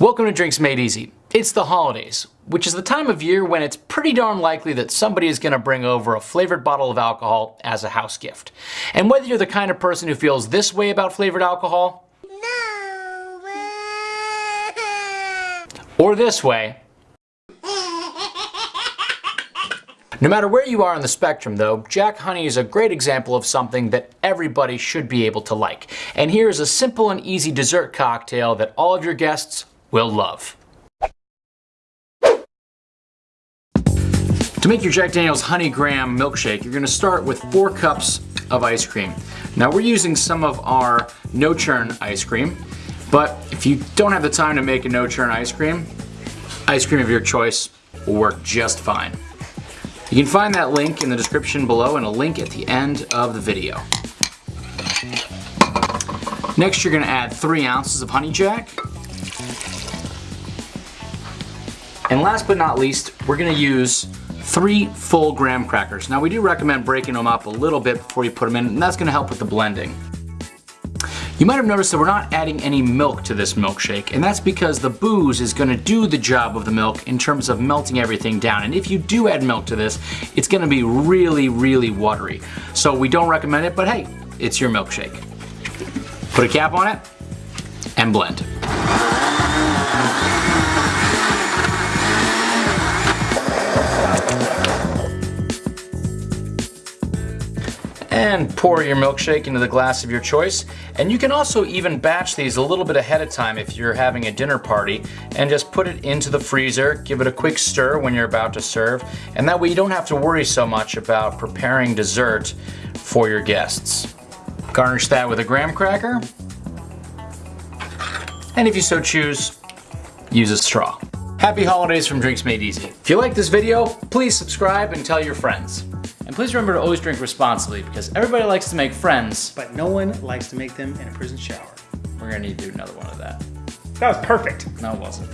Welcome to Drinks Made Easy. It's the holidays, which is the time of year when it's pretty darn likely that somebody is going to bring over a flavored bottle of alcohol as a house gift. And whether you're the kind of person who feels this way about flavored alcohol, No. or this way, no matter where you are on the spectrum though, Jack Honey is a great example of something that everybody should be able to like. And here is a simple and easy dessert cocktail that all of your guests will love. To make your Jack Daniels Honey Graham milkshake, you're gonna start with four cups of ice cream. Now we're using some of our no churn ice cream, but if you don't have the time to make a no churn ice cream, ice cream of your choice will work just fine. You can find that link in the description below and a link at the end of the video. Next you're gonna add three ounces of honey jack. And last but not least, we're gonna use three full graham crackers. Now we do recommend breaking them up a little bit before you put them in, and that's gonna help with the blending. You might have noticed that we're not adding any milk to this milkshake, and that's because the booze is gonna do the job of the milk in terms of melting everything down. And if you do add milk to this, it's gonna be really, really watery. So we don't recommend it, but hey, it's your milkshake. Put a cap on it, and blend. And pour your milkshake into the glass of your choice. And you can also even batch these a little bit ahead of time if you're having a dinner party and just put it into the freezer, give it a quick stir when you're about to serve, and that way you don't have to worry so much about preparing dessert for your guests. Garnish that with a graham cracker, and if you so choose, use a straw. Happy holidays from Drinks Made Easy. If you like this video, please subscribe and tell your friends. And please remember to always drink responsibly because everybody likes to make friends. but no one likes to make them in a prison shower. We're gonna need to do another one of that. That was perfect. No, it wasn't.